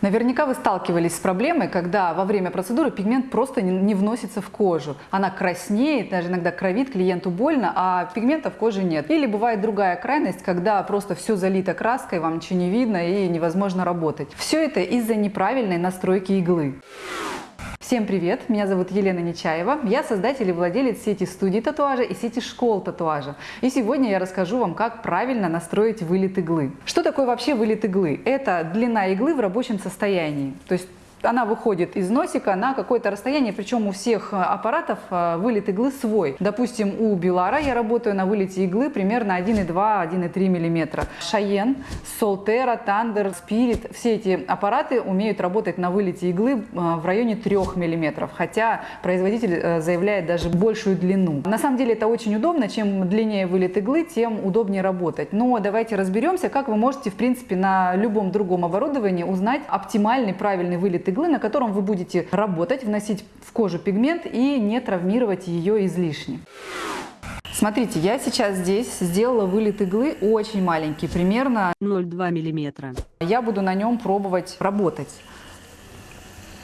Наверняка вы сталкивались с проблемой, когда во время процедуры пигмент просто не, вносится в кожу. Она краснеет, даже иногда кровит, клиенту больно, а пигмента в коже нет. Или бывает другая крайность, когда просто все залито краской, вам ничего не видно и невозможно работать. Все это из-за неправильной настройки иглы. Всем привет! Меня зовут Елена Нечаева. Я создатель и владелец сети студий татуажа и сети школ татуажа. И сегодня я расскажу вам, как правильно настроить вылет иглы. Что такое вообще вылет иглы? Это длина иглы в рабочем состоянии. То есть она выходит из носика на какое-то расстояние, причем у всех э, аппаратов э, вылет иглы свой. Допустим, у Билара я работаю на вылете иглы примерно 1,2-1,3 мм. Шаен, Солтера, Тандер, Спирит, все эти аппараты умеют работать на вылете иглы э, в районе 3 мм, хотя производитель заявляет даже большую длину. На самом деле это очень удобно, чем длиннее вылет иглы, тем удобнее работать. Но давайте разберемся, как вы можете в принципе на любом другом оборудовании узнать оптимальный правильный вылет иглы, на котором вы будете работать, вносить в кожу пигмент и не травмировать ее излишне. Смотрите, я сейчас здесь сделала вылет иглы очень маленький, примерно 0,2 миллиметра. Я буду на нем пробовать работать.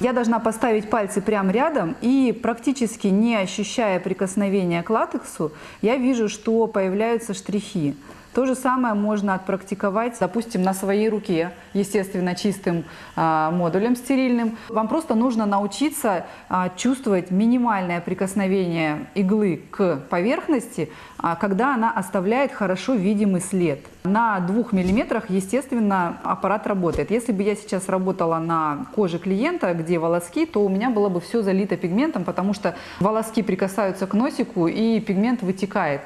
Я должна поставить пальцы прямо рядом и практически не ощущая прикосновения к латексу, я вижу, что появляются штрихи. То же самое можно отпрактиковать, допустим, на своей руке, естественно, чистым а, модулем стерильным. Вам просто нужно научиться а, чувствовать минимальное прикосновение иглы к поверхности, а, когда она оставляет хорошо видимый след. На двух миллиметрах, естественно, аппарат работает. Если бы я сейчас работала на коже клиента, где волоски, то у меня было бы все залито пигментом, потому что волоски прикасаются к носику и пигмент вытекает.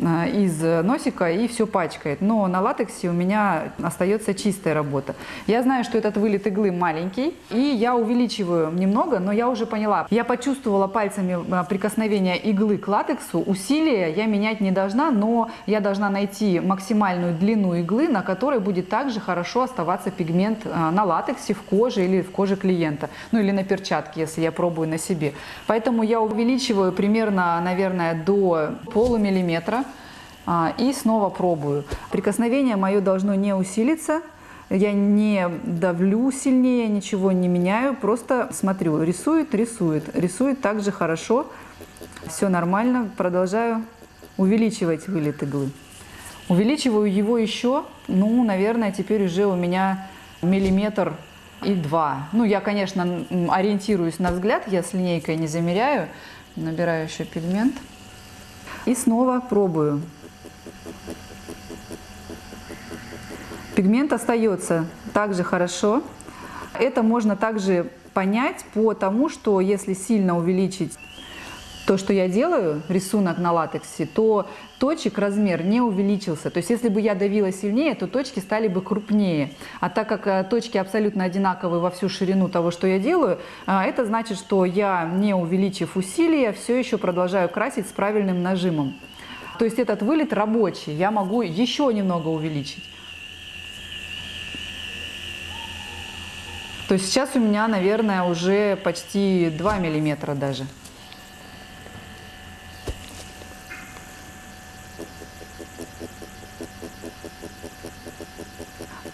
Э, из носика и все пачкает. Но на латексе у меня остается чистая работа. Я знаю, что этот вылет иглы маленький, и я увеличиваю немного, но я уже поняла. Я почувствовала пальцами э, прикосновение иглы к латексу. Усилия я менять не должна, но я должна найти максимальную длину иглы, на которой будет также хорошо оставаться пигмент э, на латексе, в коже или в коже клиента. Ну или на перчатке, если я пробую на себе. Поэтому я увеличиваю примерно, наверное, до полумиллиметра. А, и снова пробую. Прикосновение мое должно не усилиться, я не давлю сильнее, ничего не меняю, просто смотрю, рисует, рисует, рисует также хорошо, все нормально, продолжаю увеличивать вылет иглы. Увеличиваю его еще, ну, наверное, теперь уже у меня миллиметр и два. Ну, я, конечно, ориентируюсь на взгляд, я с линейкой не замеряю, набираю еще пигмент и снова пробую. Пигмент остается также хорошо. Это можно также понять по тому, что если сильно увеличить то, что я делаю, рисунок на латексе, то точек размер не увеличился. То есть если бы я давила сильнее, то точки стали бы крупнее. А так как э, точки абсолютно одинаковые во всю ширину того, что я делаю, э, это значит, что я, не увеличив усилия, все еще продолжаю красить с правильным нажимом. То есть этот вылет рабочий, я могу еще немного увеличить. То есть сейчас у меня, наверное, уже почти 2 миллиметра даже.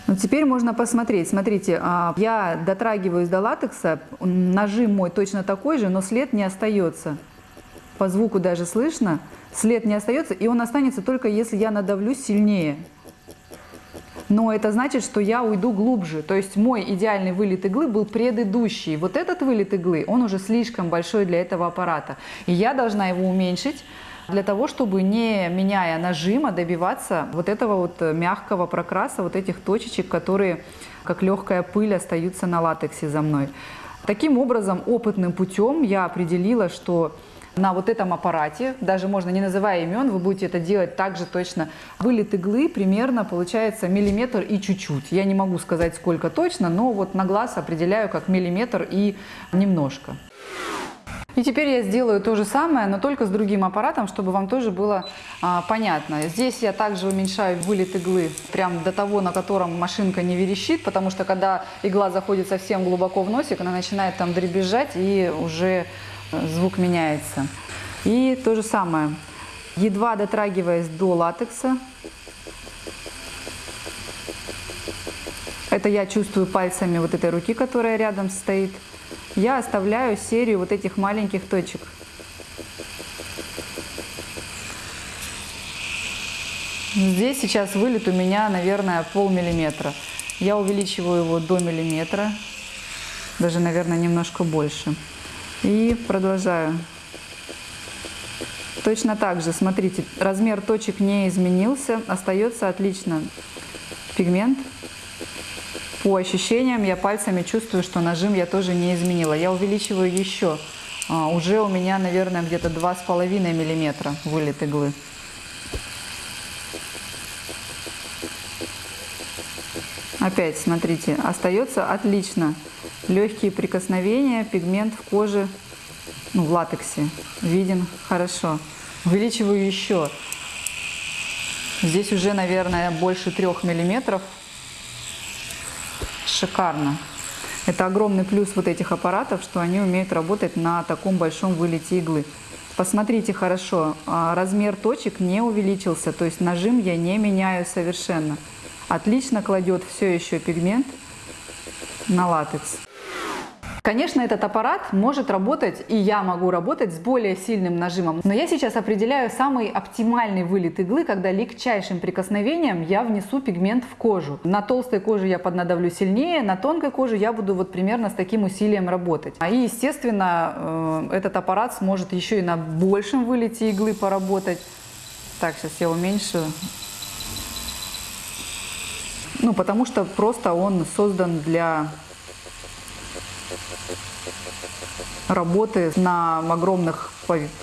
Ну, теперь можно посмотреть. Смотрите, а, я дотрагиваюсь до латекса, нажим мой точно такой же, но след не остается. По звуку даже слышно, след не остается, и он останется только если я надавлю сильнее но это значит, что я уйду глубже. То есть мой идеальный вылет иглы был предыдущий. Вот этот вылет иглы, он уже слишком большой для этого аппарата. И я должна его уменьшить, для того, чтобы не меняя нажима добиваться вот этого вот мягкого прокраса, вот этих точечек, которые как легкая пыль остаются на латексе за мной. Таким образом, опытным путем я определила, что на вот этом аппарате, даже можно не называя имен, вы будете это делать также точно. Вылет иглы примерно получается миллиметр и чуть-чуть. Я не могу сказать сколько точно, но вот на глаз определяю как миллиметр и немножко. И теперь я сделаю то же самое, но только с другим аппаратом, чтобы вам тоже было а, понятно. Здесь я также уменьшаю вылет иглы прям до того, на котором машинка не верещит, потому что когда игла заходит совсем глубоко в носик, она начинает там дребезжать и уже звук меняется. И то же самое, едва дотрагиваясь до латекса, Это я чувствую пальцами вот этой руки, которая рядом стоит. Я оставляю серию вот этих маленьких точек. Здесь сейчас вылет у меня, наверное, полмиллиметра. Я увеличиваю его до миллиметра, даже, наверное, немножко больше. И продолжаю. Точно так же, смотрите, размер точек не изменился, остается отлично пигмент. По ощущениям я пальцами чувствую, что нажим я тоже не изменила. Я увеличиваю еще. А, уже у меня, наверное, где-то 2,5 миллиметра вылет иглы. Опять, смотрите, остается отлично. Легкие прикосновения, пигмент в коже, ну, в латексе, виден хорошо. Увеличиваю еще. Здесь уже, наверное, больше трех миллиметров. Шикарно. Это огромный плюс вот этих аппаратов, что они умеют работать на таком большом вылете иглы. Посмотрите хорошо, а, размер точек не увеличился, то есть нажим я не меняю совершенно отлично кладет все еще пигмент на латекс. Конечно, этот аппарат может работать, и я могу работать с более сильным нажимом. Но я сейчас определяю самый оптимальный вылет иглы, когда легчайшим прикосновением я внесу пигмент в кожу. На толстой коже я поднадавлю сильнее, на тонкой коже я буду вот примерно с таким усилием работать. А и, естественно, э, этот аппарат сможет еще и на большем вылете иглы поработать. Так, сейчас я уменьшую. Ну, потому что просто он создан для работы на огромных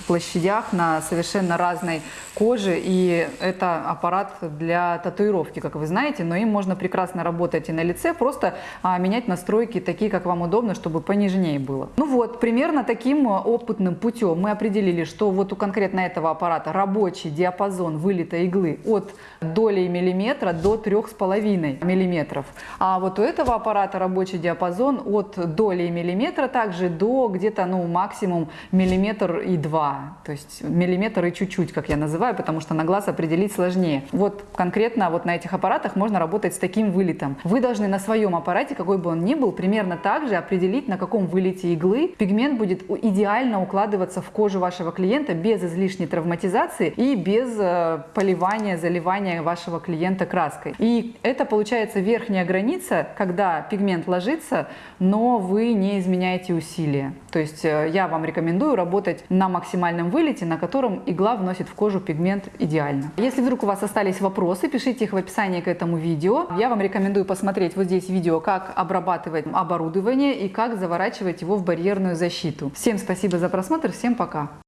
площадях, на совершенно разной коже. И это аппарат для татуировки, как вы знаете, но им можно прекрасно работать и на лице, просто а, менять настройки такие, как вам удобно, чтобы понежнее было. Ну вот, примерно таким опытным путем мы определили, что вот у конкретно этого аппарата рабочий диапазон вылета иглы от доли миллиметра до трех с половиной миллиметров. А вот у этого аппарата рабочий диапазон от доли миллиметра также до где-то ну максимум миллиметр и два, то есть миллиметр и чуть-чуть, как я называю, потому что на глаз определить сложнее. Вот конкретно вот на этих аппаратах можно работать с таким вылетом. Вы должны на своем аппарате, какой бы он ни был, примерно так же определить, на каком вылете иглы пигмент будет идеально укладываться в кожу вашего клиента без излишней травматизации и без э, поливания, заливания вашего клиента краской. И это получается верхняя граница, когда пигмент ложится, но вы не изменяете усилия. То есть э, я вам рекомендую работать на максимальном вылете, на котором игла вносит в кожу пигмент идеально. Если вдруг у вас остались вопросы, пишите их в описании к этому видео. Я вам рекомендую посмотреть вот здесь видео, как обрабатывать оборудование и как заворачивать его в барьерную защиту. Всем спасибо за просмотр, всем пока!